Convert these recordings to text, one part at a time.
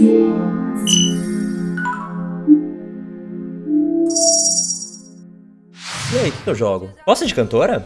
E aí, o que eu jogo? Gosta de cantora?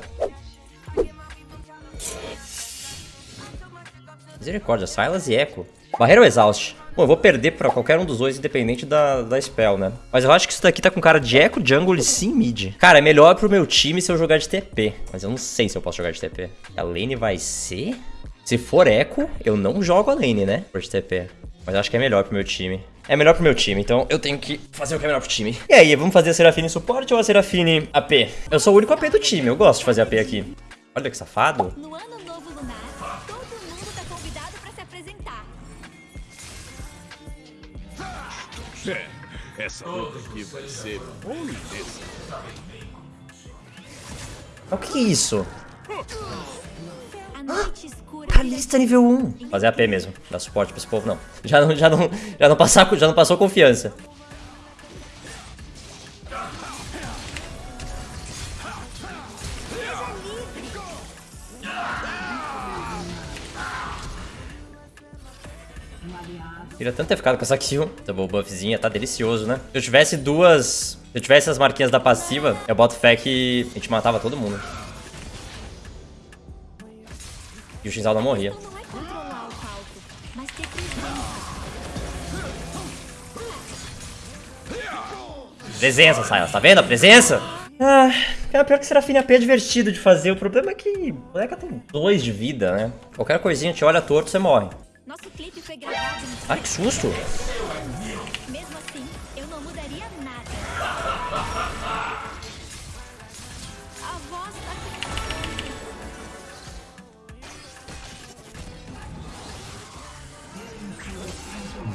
Misericórdia, Silas e Echo. Barreira ou Exaust? Bom, eu vou perder pra qualquer um dos dois, independente da, da spell, né? Mas eu acho que isso daqui tá com cara de Echo, Jungle e sim mid. Cara, é melhor pro meu time se eu jogar de TP. Mas eu não sei se eu posso jogar de TP. A lane vai ser... Se for Echo, eu não jogo a lane, né? Por TP. Mas acho que é melhor pro meu time. É melhor pro meu time, então eu tenho que fazer o que é melhor pro time. E aí, vamos fazer a Serafine suporte ou a Serafine AP? Eu sou o único AP do time, eu gosto de fazer AP aqui. Olha que safado. No ano novo lunar, todo mundo tá convidado pra se apresentar. É, essa luta aqui vai ser. O que é isso? A Kalista nível 1. Fazer AP mesmo. Dar suporte pra esse povo, não. Já não, já não, já não, passar, já não passou confiança. Queria tanto ter ficado com essa kill. Double buffzinha, tá delicioso, né? Se eu tivesse duas... Se eu tivesse as marquinhas da passiva, eu boto fé que a gente matava todo mundo. E o Shinzal não morria. Presença. Silas, tá vendo a presença? Ah, cara, pior que Serafine AP é divertido de fazer. O problema é que o moleque tem dois de vida, né? Qualquer coisinha te olha torto, você morre. Nosso clipe foi gravado Ai, que susto!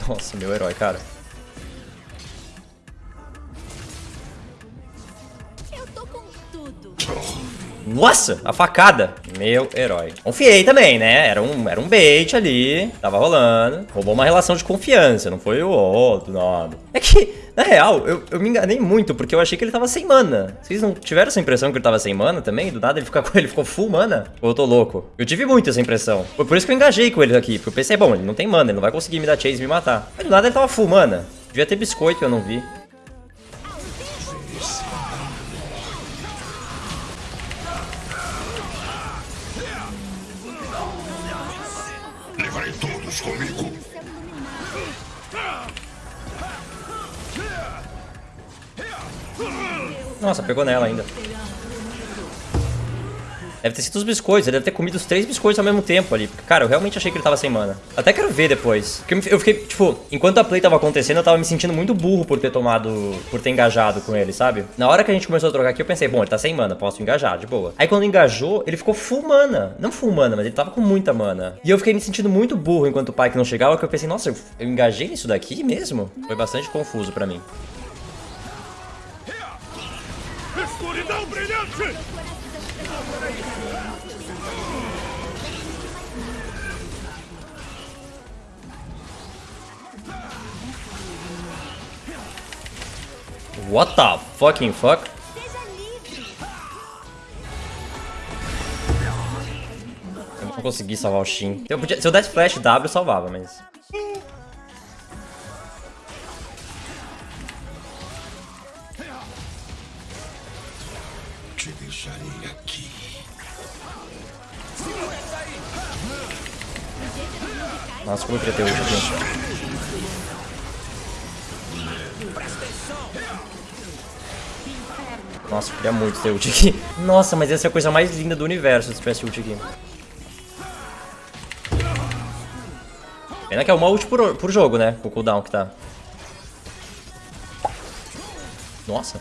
Nossa, meu herói, cara. Nossa, a facada. Meu herói. Confiei também, né? Era um, era um bait ali. Tava rolando. Roubou uma relação de confiança. Não foi o oh, do nada. É que, na real, eu, eu me enganei muito. Porque eu achei que ele tava sem mana. Vocês não tiveram essa impressão que ele tava sem mana também? Do nada ele, fica, ele ficou full mana? Ou eu tô louco? Eu tive muito essa impressão. Foi por isso que eu engajei com ele aqui. Porque eu pensei, bom, ele não tem mana. Ele não vai conseguir me dar chase e me matar. Mas do nada ele tava full mana. Devia ter biscoito, eu não vi. Todos comigo. Nossa, pegou nela ainda. Deve ter sido os biscoitos, ele deve ter comido os três biscoitos ao mesmo tempo ali. Porque, cara, eu realmente achei que ele tava sem mana. Até quero ver depois. Porque eu fiquei, tipo, enquanto a play tava acontecendo, eu tava me sentindo muito burro por ter tomado. por ter engajado com ele, sabe? Na hora que a gente começou a trocar aqui, eu pensei, bom, ele tá sem mana, posso engajar, de boa. Aí quando engajou, ele ficou full mana. Não full mana, mas ele tava com muita mana. E eu fiquei me sentindo muito burro enquanto o Pike não chegava, que eu pensei, nossa, eu, eu engajei nisso daqui mesmo? Foi bastante confuso pra mim. What the fucking fuck? Seja livre. Eu não consegui salvar o Shin. Eu podia- se eu desse flash W, eu salvava, mas... Te deixarei aqui. Nossa, como eu queria ter ult aqui. Nossa, queria muito ter ult aqui. Nossa, mas essa é a coisa mais linda do universo se tivesse ult aqui. Pena que é uma ult por, por jogo, né? O cooldown que tá. Nossa.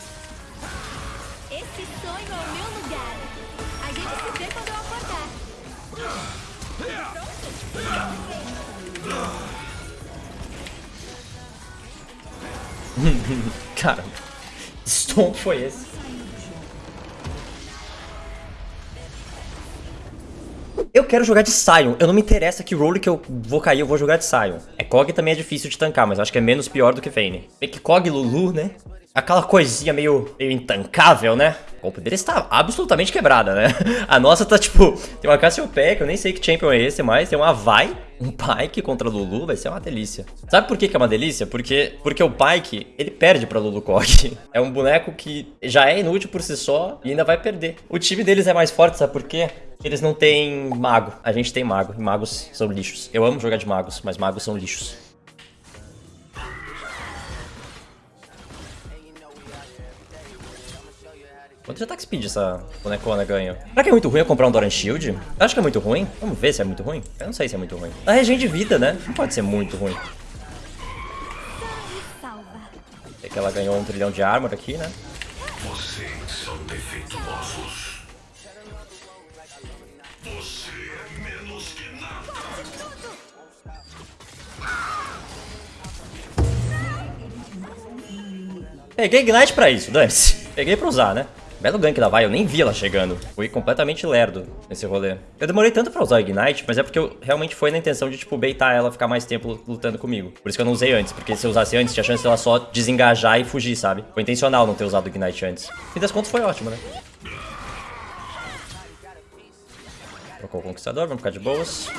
Cara, stomp foi esse? Eu quero jogar de Sion. Eu não me interessa que role que eu vou cair, eu vou jogar de Sion. É, Kog também é difícil de tancar, mas acho que é menos pior do que Vayne. Bem que Kog Lulu, né? aquela coisinha meio, meio intancável, né? A comp dele está absolutamente quebrada, né? A nossa tá tipo, tem uma Cassiopeia, que eu nem sei que champion é esse mais, tem uma Vai, um Pyke contra Lulu, vai ser uma delícia. Sabe por que, que é uma delícia? Porque, porque o Pyke, ele perde pra Lulu Kog. É um boneco que já é inútil por si só e ainda vai perder. O time deles é mais forte, sabe por quê? Eles não têm mago. A gente tem mago. E magos são lixos. Eu amo jogar de magos, mas magos são lixos. Quanto de attack speed essa bonecona ganha? Será que é muito ruim eu comprar um Doran Shield? Eu acho que é muito ruim. Vamos ver se é muito ruim. Eu não sei se é muito ruim. A regen de vida, né? Não pode ser muito ruim. É que ela ganhou um trilhão de armor aqui, né? Vocês são defeituosos. Você é menos que nada. Peguei Ignite pra isso, dane-se. Peguei pra usar, né? Belo gank da Vai, eu nem vi ela chegando. Fui completamente lerdo nesse rolê. Eu demorei tanto pra usar o Ignite, mas é porque eu realmente foi na intenção de, tipo, baitar ela ficar mais tempo lutando comigo. Por isso que eu não usei antes, porque se eu usasse antes, tinha chance dela só desengajar e fugir, sabe? Foi intencional não ter usado o Ignite antes. Fim das contas foi ótimo, né? Trocou o Conquistador, vamos ficar de boas.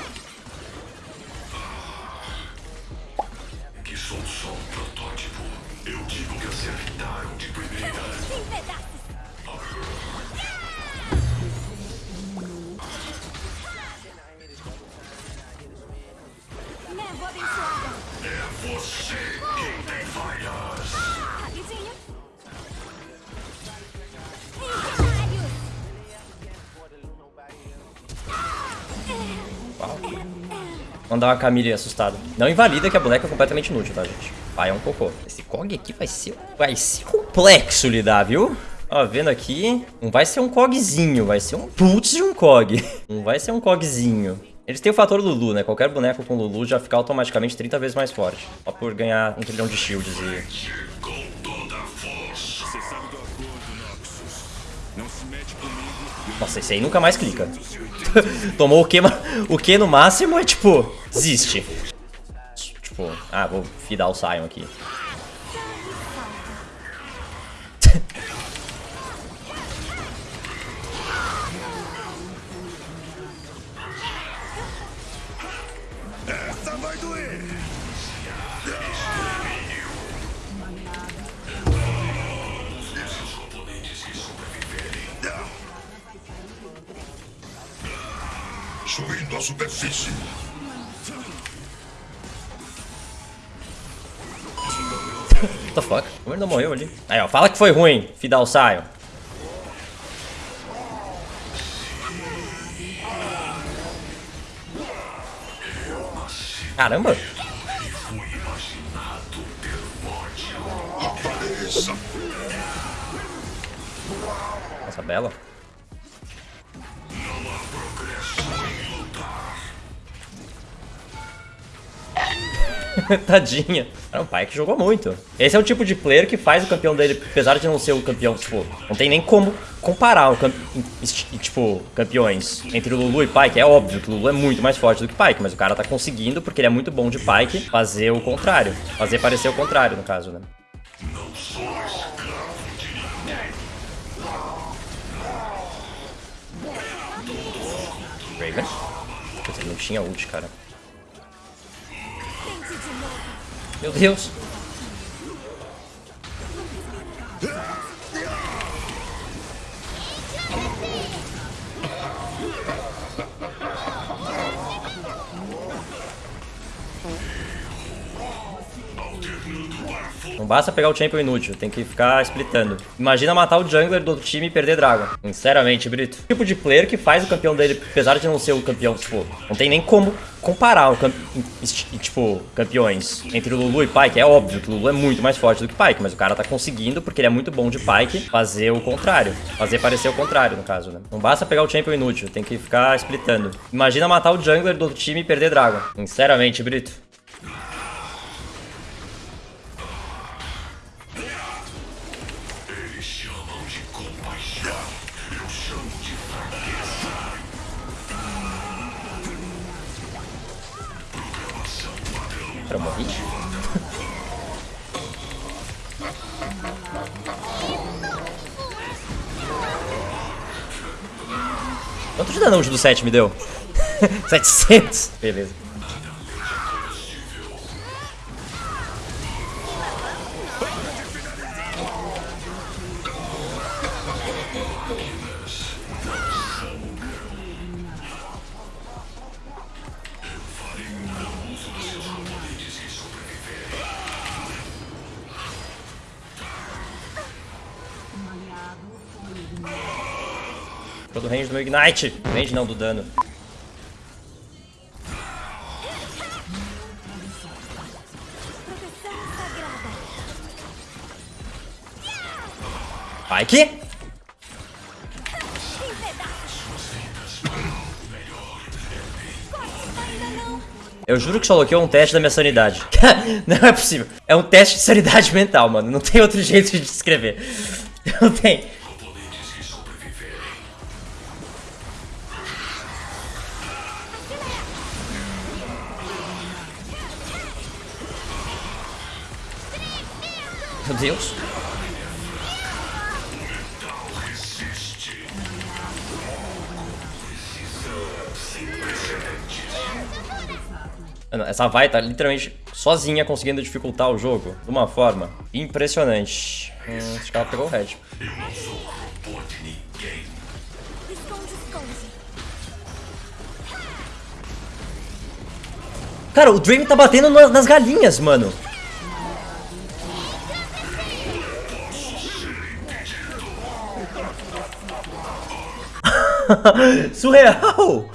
Névoa abençoada. É você quem tem falhas. Rapidinho. Incendiários. Mandar uma Camille assustada. Não invalida que a boneca é completamente inútil, tá, gente? Vai é um cocô. Esse COG aqui vai ser, vai ser complexo lidar, viu? Ó, vendo aqui, não vai ser um cogzinho, vai ser um putz de um cog. Não vai ser um cogzinho. Eles têm o fator Lulu, né? Qualquer boneco com Lulu já fica automaticamente 30 vezes mais forte. Só por ganhar um trilhão de shields e... Nossa, esse aí nunca mais clica. Tomou o Q, ma- o Q no máximo é tipo, desiste. Tipo, ah, vou fidar o Sion aqui. Subindo a superfície. What the fuck? Como ele não morreu ali? Aí, ó, fala que foi ruim, Fidal Sion. Caramba! Nossa, bela. Tadinha. Era um pai que jogou muito. Esse é o tipo de player que faz o campeão dele, apesar de não ser o campeão, tipo, não tem nem como comparar o tipo, campeões entre Lulu e Pyke. É óbvio que o Lulu é muito mais forte do que Pyke, mas o cara tá conseguindo, porque ele é muito bom de Pyke, fazer o contrário. Fazer parecer o contrário, no caso, né? Raven. Ele não tinha ult, cara. Meu Deus. Não basta pegar o champion inútil, tem que ficar splitando. Imagina matar o jungler do outro time e perder Dragon. Sinceramente, Brito. O tipo de player que faz o campeão dele, apesar de não ser o campeão, tipo, não tem nem como comparar o tipo, campeões entre Lulu e Pyke. É óbvio que Lulu é muito mais forte do que Pyke, mas o cara tá conseguindo, porque ele é muito bom de Pyke, fazer o contrário. Fazer parecer o contrário, no caso, né? Não basta pegar o champion inútil, tem que ficar splitando. Imagina matar o jungler do outro time e perder Dragon. Sinceramente, Brito. Abramovich. Quanto de danos o do 7 me deu? 700? Beleza. Todo range do meu Ignite. Range não, do dano. Não. Eu juro que só bloqueou um teste da minha sanidade. não é possível. É um teste de sanidade mental, mano. Não tem outro jeito de descrever. Não tem. Meu Deus. Essa vai tá literalmente sozinha conseguindo dificultar o jogo de uma forma impressionante. Hum, acho que ela pegou o red. Cara, o Dream tá batendo na- nas galinhas, mano. Surreal!